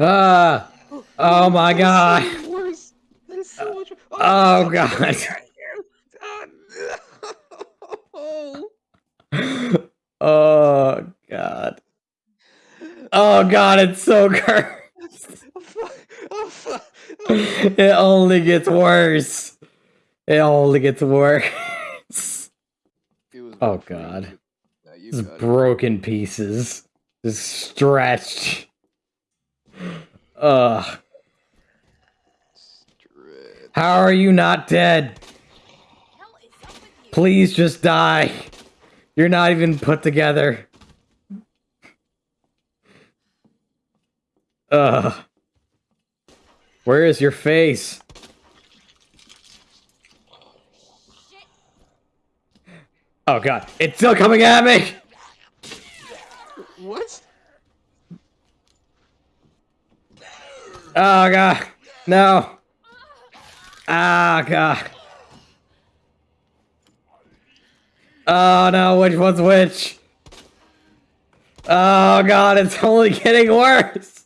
Ah! Oh my That is god! so worse. That is so much. Oh god! Oh, Oh god. Oh god, it's so cursed. oh, fuck. Oh, fuck. It only gets worse. It only gets worse. Oh, rough for you. God. Nah, you Just broken pieces. Just stretched. Ugh. How are you not dead? Please just die. You're not even put together. Ugh. Where is your face? Oh god, it's still coming at me! What? Oh god, no. Ah god. Oh no, which one's which? Oh god, it's only getting worse.